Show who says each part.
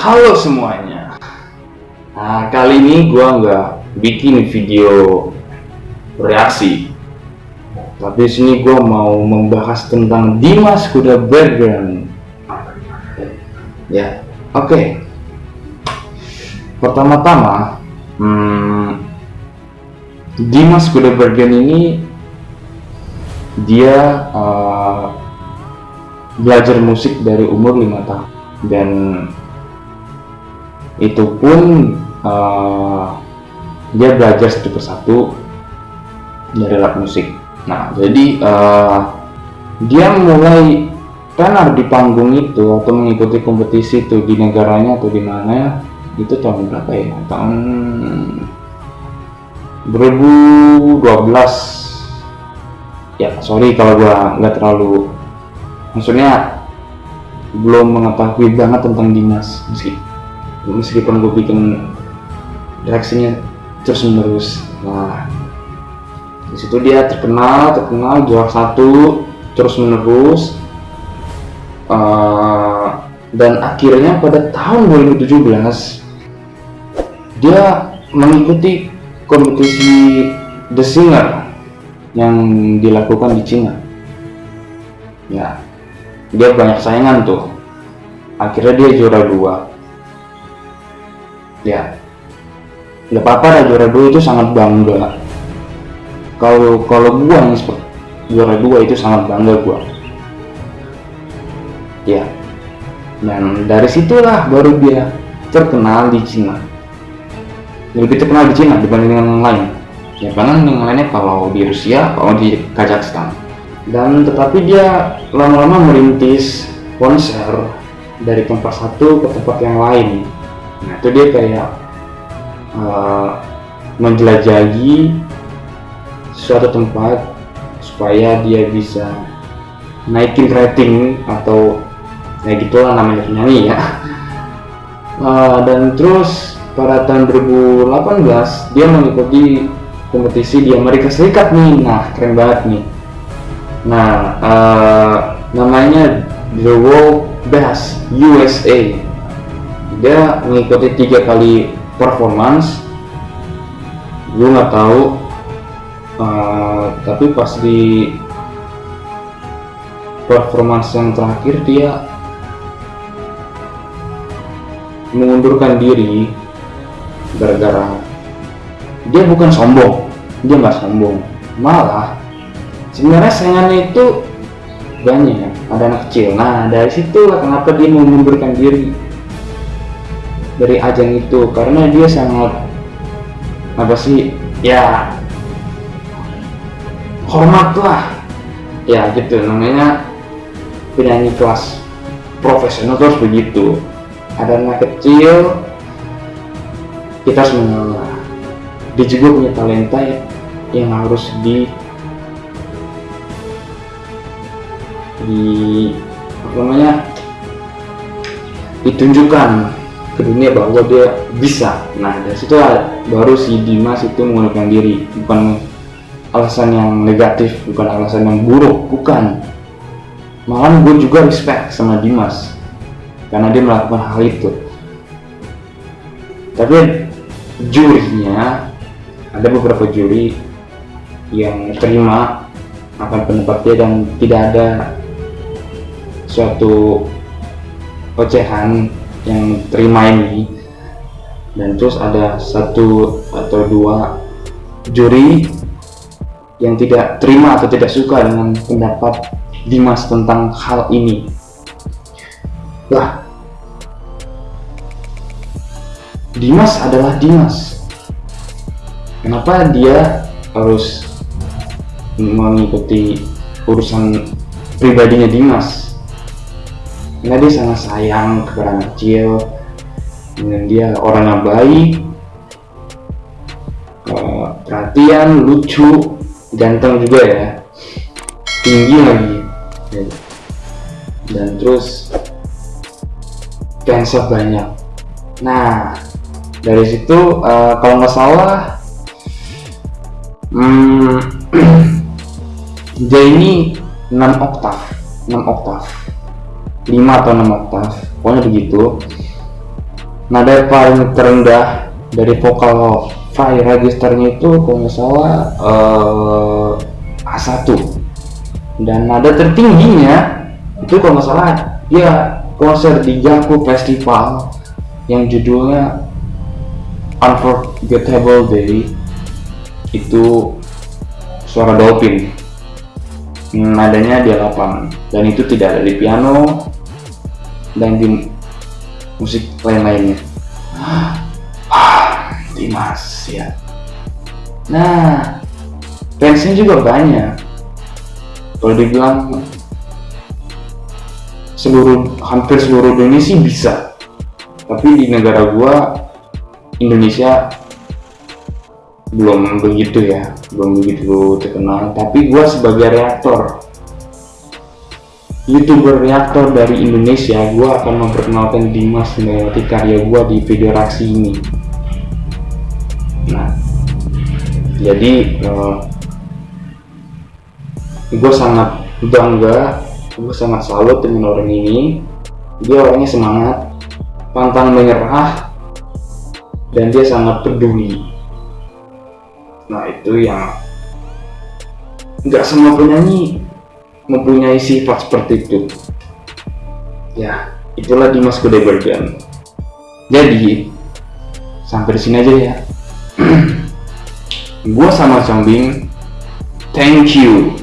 Speaker 1: Halo semuanya. Nah, kali ini gua nggak bikin video reaksi. Tapi sini gua mau membahas tentang Dimas Kuda Bergen. Ya, oke. Pertama-tama, hmm, Dimas Kuda Bergen ini dia uh, belajar musik dari umur lima tahun dan itu pun uh, dia belajar satu persatu dari alat musik. Nah jadi uh, dia mulai tenar di panggung itu atau mengikuti kompetisi itu di negaranya atau di mana itu tahun berapa ya? Tahun 2012 ya sorry kalau gua nggak terlalu maksudnya belum mengetahui banget tentang Dimas meski meskipun gue bikin reaksinya terus menerus nah di situ dia terkenal terkenal juara satu terus menerus uh, dan akhirnya pada tahun 2017 dia mengikuti kompetisi The Singer yang dilakukan di Cina. Ya dia banyak saingan tuh. Akhirnya dia juara dua ya. Nggak apa-apa juara dua itu sangat bangga. Kalau kalau gua yang juara dua itu sangat bangga gua. Ya. Dan dari situlah baru dia terkenal di Cina. Lebih terkenal di Cina dibanding yang lain. Ya karena yang lainnya kalau di Rusia kalau di Kazakhstan. Dan tetapi dia lama-lama merintis konser dari tempat satu ke tempat yang lain nah itu dia kayak uh, menjelajahi suatu tempat supaya dia bisa naikin rating atau ya gitulah namanya penyanyi ya. Uh, dan terus pada tahun 2018 dia mengikuti kompetisi di Amerika Serikat nih. Nah keren banget nih. Nah uh, namanya The World Best USA dia mengikuti tiga kali performance. Gue nggak tahu uh, tapi pas di performance yang terakhir dia mengundurkan diri gara-gara dia bukan sombong dia nggak sombong. Malah sebenarnya saingannya itu banyak. Ada anak kecil. Nah dari situ lah kenapa dia mengundurkan diri dari ajang itu karena dia sangat apa sih ya hormat lah. Ya gitu namanya penyanyi kelas profesional terus begitu. Ada anak kecil kita harus mengalah dia juga punya talenta yang harus di di apa namanya ditunjukkan ke dunia bahwa dia bisa. Nah dari situ baru si Dimas itu menggunakan diri. Bukan alasan yang negatif bukan alasan yang buruk bukan. Malah gue juga respect sama Dimas karena dia melakukan hal itu. Tapi jurinya ada beberapa juri yang terima akan pendapat dia dan tidak ada suatu ocehan yang terima ini. Dan terus ada satu atau dua juri yang tidak terima atau tidak suka dengan pendapat Dimas tentang hal ini. Lah Dimas adalah Dimas. Kenapa dia harus mengikuti urusan pribadinya Dimas karena dia sangat sayang kepada anak kecil. Dan dia orang yang baik uh, perhatian lucu ganteng juga ya. Tinggi lagi. Dan terus fansnya banyak. Nah dari situ uh, kalau nggak salah hmm, dia ini 6 oktav 6 oktav 5 atau 6 oktav pokoknya begitu. Nada paling terendah dari vokal fire registernya itu kalau nggak salah uh, A1 dan nada tertingginya itu kalau nggak salah ya konser di Jaku Festival yang judulnya Unforgettable Day itu suara dolphin nadanya di 8 dan itu tidak ada di piano dan di musik lain-lainnya. Dimas ya. Nah fansnya juga banyak. Kalau dibilang seluruh hampir seluruh dunia sih bisa. Tapi di negara gua Indonesia belum begitu ya belum begitu terkenal. Tapi gua sebagai reaktor youtuber reaktor dari Indonesia gue akan memperkenalkan Dimas melewati karya gue di video reaksi ini. Nah jadi uh, eh, gue sangat bangga gue sangat salut dengan orang ini. Dia orangnya semangat pantang menyerah dan dia sangat peduli nah itu yang nggak semua penyanyi mempunyai sifat seperti itu. Ya itulah Dimas Kudebergen jadi sampai di sini aja ya. Gua sama Combing thank you